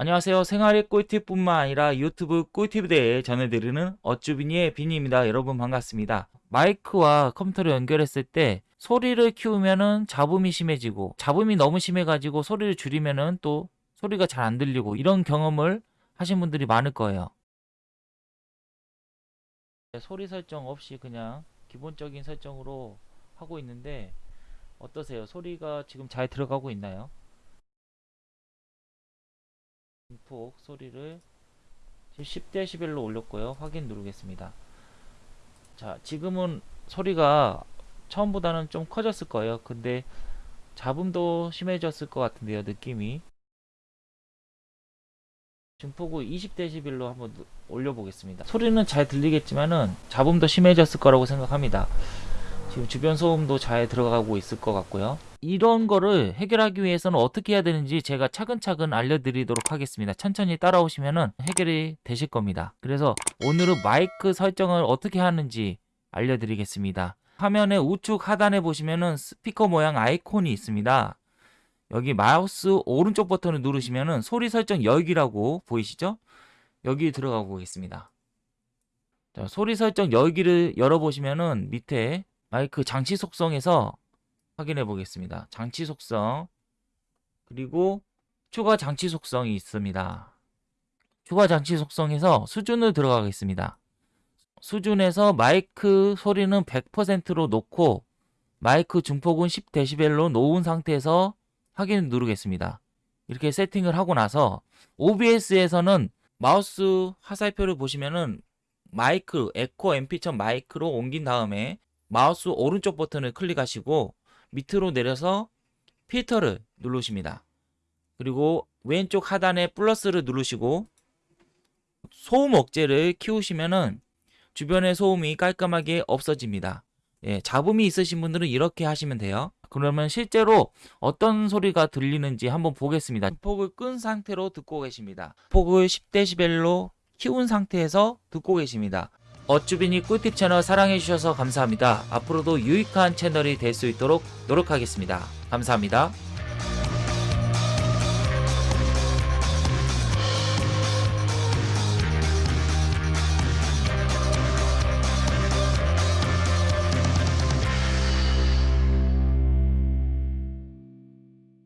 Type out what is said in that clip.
안녕하세요. 생활의 꿀팁뿐만 아니라 유튜브 꿀팁에 대해 전해드리는 어쭈비니의 비니입니다. 여러분 반갑습니다. 마이크와 컴퓨터를 연결했을 때 소리를 키우면은 잡음이 심해지고 잡음이 너무 심해가지고 소리를 줄이면은 또 소리가 잘 안 들리고 이런 경험을 하신 분들이 많을 거예요. 소리 설정 없이 그냥 기본적인 설정으로 하고 있는데 어떠세요? 소리가 지금 잘 들어가고 있나요? 증폭 소리를 10dB로 올렸고요. 확인 누르겠습니다. 자, 지금은 소리가 처음보다는 좀 커졌을 거예요. 근데 잡음도 심해졌을 것 같은데요. 느낌이. 증폭을 20dB로 한번 누- 올려보겠습니다. 소리는 잘 들리겠지만은 잡음도 심해졌을 거라고 생각합니다. 지금 주변 소음도 잘 들어가고 있을 것 같고요. 이런 거를 해결하기 위해서는 어떻게 해야 되는지 제가 차근차근 알려드리도록 하겠습니다. 천천히 따라오시면은 해결이 되실 겁니다. 그래서 오늘은 마이크 설정을 어떻게 하는지 알려드리겠습니다. 화면의 우측 하단에 보시면은 스피커 모양 아이콘이 있습니다. 여기 마우스 오른쪽 버튼을 누르시면은 소리 설정 열기라고 보이시죠? 여기 들어가 보겠습니다. 자, 소리 설정 열기를 열어보시면은 밑에 마이크 장치 속성에서 확인해 보겠습니다. 장치 속성 그리고 추가 장치 속성이 있습니다. 추가 장치 속성에서 수준을 들어가겠습니다. 수준에서 마이크 소리는 100%로 놓고 마이크 증폭은 10dB로 놓은 상태에서 확인 누르겠습니다. 이렇게 세팅을 하고 나서 OBS에서는 마우스 화살표를 보시면은 마이크 에코 mp.1 마이크로 옮긴 다음에 마우스 오른쪽 버튼을 클릭하시고 밑으로 내려서 필터를 누르십니다. 그리고 왼쪽 하단에 플러스를 누르시고 소음 억제를 키우시면은 주변의 소음이 깔끔하게 없어집니다. 예, 잡음이 있으신 분들은 이렇게 하시면 돼요. 그러면 실제로 어떤 소리가 들리는지 한번 보겠습니다. 폭을 끈 상태로 듣고 계십니다. 폭을 10dB로 키운 상태에서 듣고 계십니다. 어쭈비니 꿀팁 채널 사랑해주셔서 감사합니다. 앞으로도 유익한 채널이 될 수 있도록 노력하겠습니다. 감사합니다.